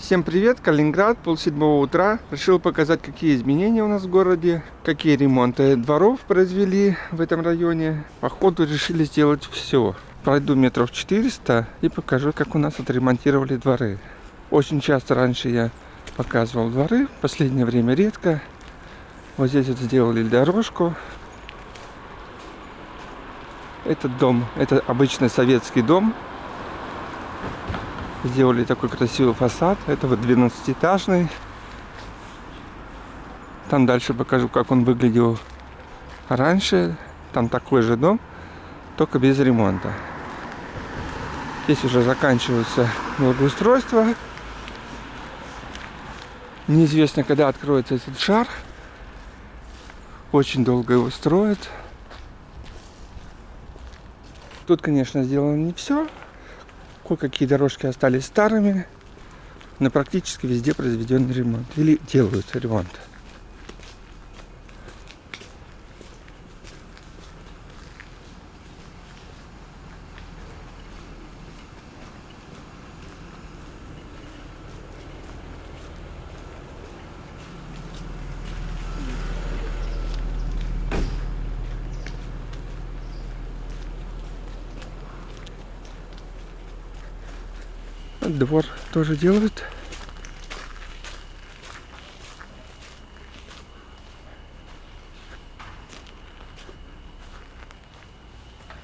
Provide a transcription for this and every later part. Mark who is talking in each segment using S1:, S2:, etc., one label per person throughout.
S1: Всем привет, Калининград, полседьмого утра. Решил показать, какие изменения у нас в городе, какие ремонты дворов произвели в этом районе. Походу решили сделать все. Пройду метров 400 и покажу, как у нас отремонтировали дворы. Очень часто раньше я показывал дворы, в последнее время редко. Вот здесь вот сделали дорожку. Этот дом, это обычный советский дом, Сделали такой красивый фасад. Это вот 12-этажный. Там дальше покажу, как он выглядел раньше. Там такой же дом, только без ремонта. Здесь уже заканчивается благоустройство. Неизвестно, когда откроется этот шар. Очень долго его строят. Тут, конечно, сделано не все. Кое-какие дорожки остались старыми, но практически везде произведен ремонт. Или делают ремонт. Двор тоже делают.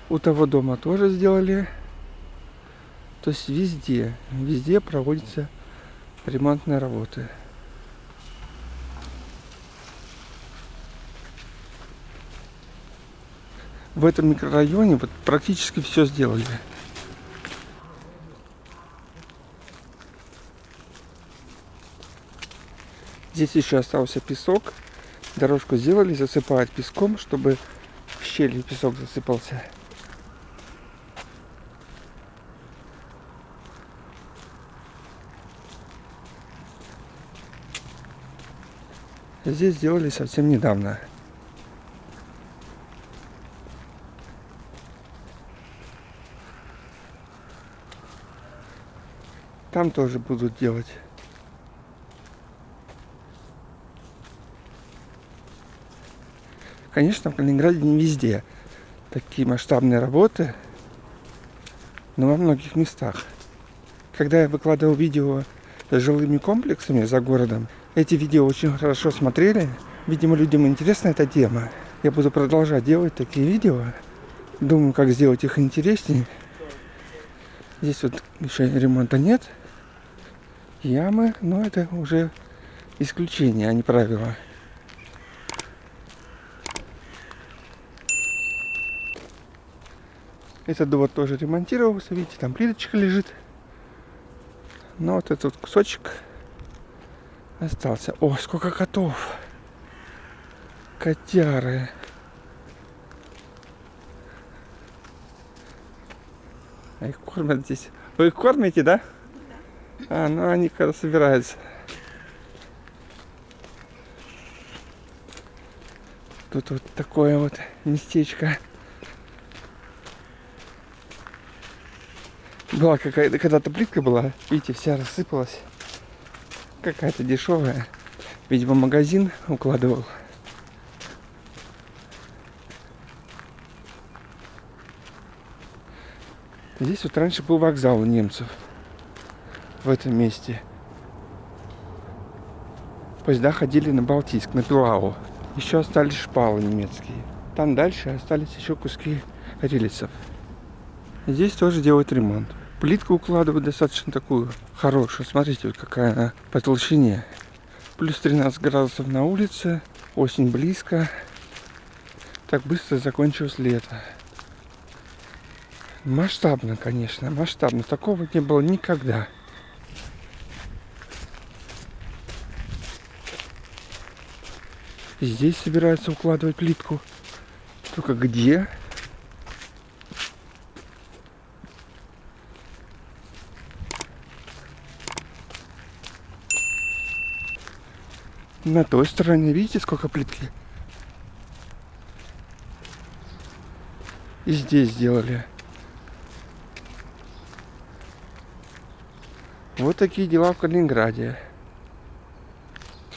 S1: У того дома тоже сделали. То есть везде, везде проводятся ремонтные работы. В этом микрорайоне вот практически все сделали. Здесь еще остался песок. Дорожку сделали, засыпают песком, чтобы в щели песок засыпался. Здесь сделали совсем недавно. Там тоже будут делать. Конечно, в Калининграде не везде такие масштабные работы, но во многих местах. Когда я выкладывал видео с жилыми комплексами за городом, эти видео очень хорошо смотрели. Видимо, людям интересна эта тема. Я буду продолжать делать такие видео. Думаю, как сделать их интереснее. Здесь вот еще ремонта нет. Ямы, но это уже исключение, а не правило. Этот двор тоже ремонтировался, видите, там плиточка лежит. Но вот этот кусочек остался. О, сколько котов! Котяры. А их кормят здесь. Вы их кормите, да? А, ну они когда собираются. Тут вот такое вот местечко. Была какая-то, когда-то плитка была, видите, вся рассыпалась. Какая-то дешевая. Видимо, магазин укладывал. Здесь вот раньше был вокзал немцев. В этом месте. Поезда ходили на Балтийск, на Пилау. Еще остались шпалы немецкие. Там дальше остались еще куски рельсов. Здесь тоже делают ремонт. Плитку укладывают достаточно такую хорошую. Смотрите, какая она по толщине. Плюс 13 градусов на улице. Осень близко. Так быстро закончилось лето. Масштабно, конечно, масштабно. Такого не было никогда. Здесь собираются укладывать плитку. Только где? На той стороне, видите, сколько плитки? И здесь сделали. Вот такие дела в Калининграде.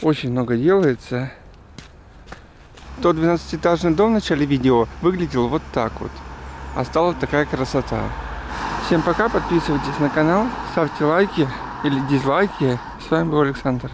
S1: Очень много делается. Тот 12-этажный дом в начале видео выглядел вот так вот. А стала такая красота. Всем пока, подписывайтесь на канал, ставьте лайки или дизлайки. С вами был Александр.